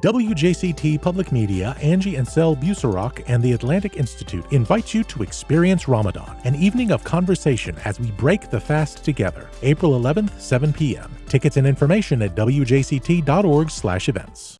WJCT Public Media, Angie and Sel Busarak, and the Atlantic Institute invite you to experience Ramadan, an evening of conversation as we break the fast together. April 11th, 7 p.m. Tickets and information at wjct.org/events.